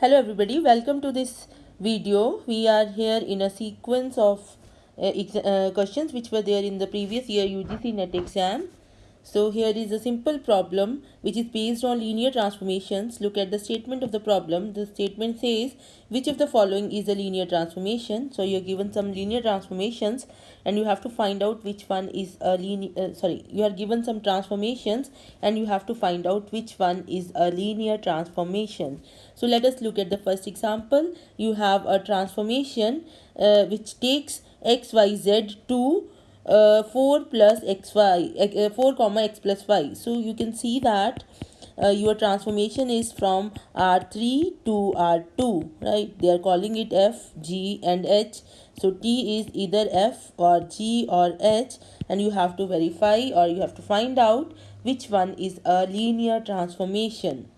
hello everybody. Welcome to this video. We are here in a sequence of uh, uh, questions which were there in the previous year UGC net exam so here is a simple problem which is based on linear transformations. Look at the statement of the problem. The statement says which of the following is a linear transformation. So you're given some linear transformations and you have to find out which one is a linear, uh, sorry, you are given some transformations and you have to find out which one is a linear transformation. So let us look at the first example. You have a transformation uh, which takes x, y, z to uh, 4 plus xy uh, 4 comma x plus y. So you can see that uh, your transformation is from r3 to r2 right? They are calling it f g and h. So t is either f or g or h and you have to verify or you have to find out which one is a linear transformation.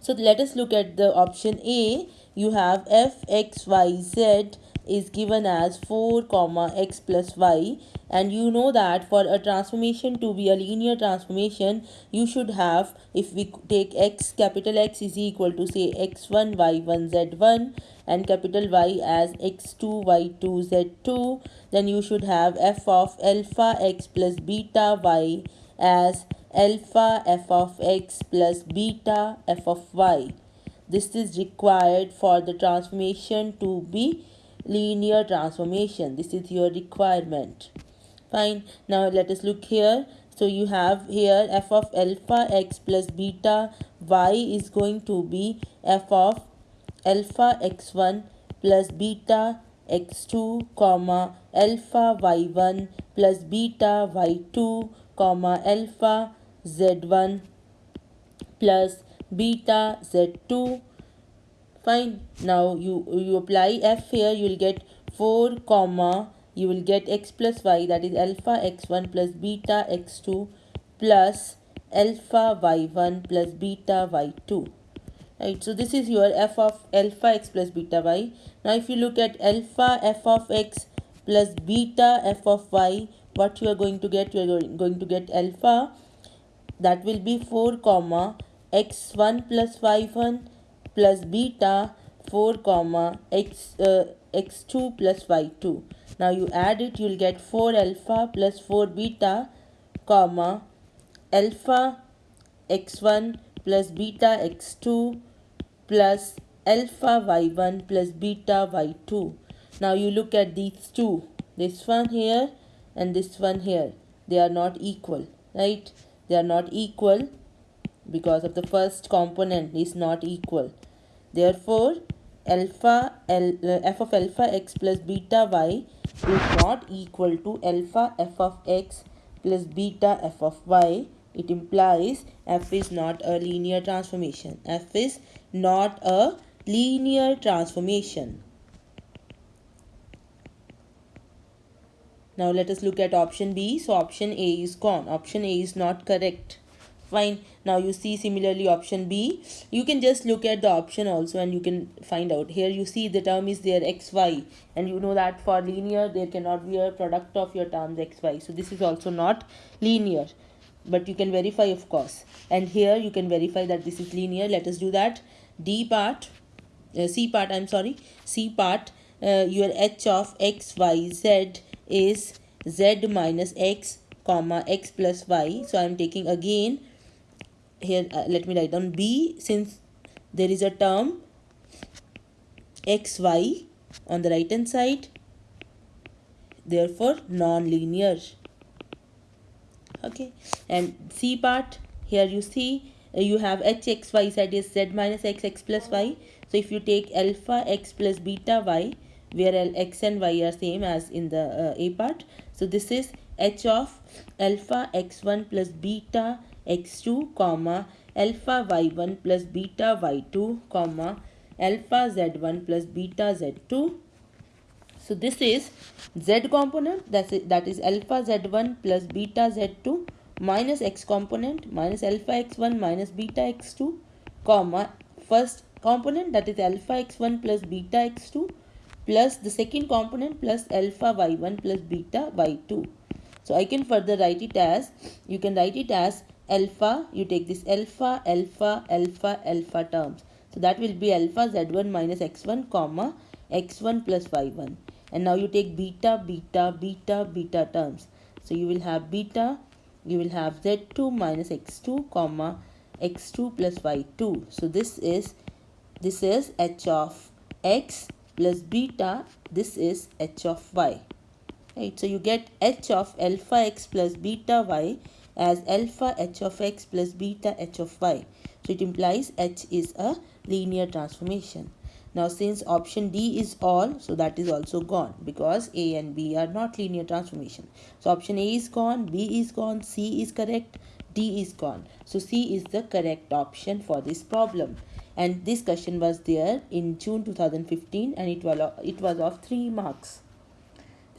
So let us look at the option a. You have f x y z is given as 4 comma x plus y. And you know that for a transformation to be a linear transformation you should have if we take x capital X is equal to say x1 y1 z1 and capital Y as x2 y2 z2 then you should have f of alpha x plus beta y as alpha f of x plus beta f of y. This is required for the transformation to be linear transformation. This is your requirement. Fine. Now let us look here. So you have here f of alpha x plus beta y is going to be f of alpha x1 plus beta x2 comma alpha y1 plus beta y2 comma alpha z1 plus beta z2 fine. Now you you apply f here you will get 4 comma you will get x plus y that is alpha x1 plus beta x2 plus alpha y1 plus beta y2 right so this is your f of alpha x plus beta y. Now if you look at alpha f of x plus beta f of y what you are going to get? You are going to get alpha. That will be 4 comma x1 plus y1 plus beta 4 comma x uh, x2 plus y2 now you add it you'll get 4 alpha plus 4 beta comma alpha x1 plus beta x2 plus alpha y1 plus beta y2 now you look at these two this one here and this one here. They are not equal right? They are not equal because of the first component is not equal. Therefore, alpha L, uh, f of alpha x plus beta y is not equal to alpha f of x plus beta f of y. It implies f is not a linear transformation. f is not a linear transformation. Now let us look at option B. So option A is gone. Option A is not correct fine. Now you see similarly option b. You can just look at the option also and you can find out. Here you see the term is there xy and you know that for linear there cannot be a product of your terms xy so this is also not linear. But you can verify of course. And here you can verify that this is linear. Let us do that. D part uh, c part i'm sorry. C part uh, your h of x y z is z minus x comma x plus y. So i'm taking again here uh, let me write down. B since there is a term xy on the right hand side therefore non-linear. Okay. And c part here you see uh, you have h x y z is z minus x x plus y. So if you take alpha x plus beta y where x and y are same as in the uh, a part. So this is h of alpha x1 plus beta x2 comma alpha y1 plus beta y2 comma alpha z1 plus beta z2 so this is z component that is, that is alpha z1 plus beta z2 minus x component minus alpha x1 minus beta x2 comma first component that is alpha x1 plus beta x2 plus the second component plus alpha y1 plus beta y2 so i can further write it as you can write it as alpha you take this alpha alpha alpha alpha terms So that will be alpha z1 minus x1 comma x1 plus y1. And now you take beta, beta, beta, beta terms. So you will have beta, you will have z2 minus x2 comma x2 plus y2. So this is this is h of x plus beta. This is h of y. Right. So you get h of alpha x plus beta y as alpha h of x plus beta h of y. So it implies h is a linear transformation. Now since option D is all, so that is also gone because A and B are not linear transformation. So option A is gone, B is gone, C is correct, D is gone. So C is the correct option for this problem. And this question was there in June 2015 and it was, it was of 3 marks.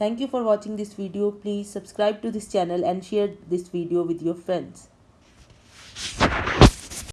Thank you for watching this video. Please subscribe to this channel and share this video with your friends.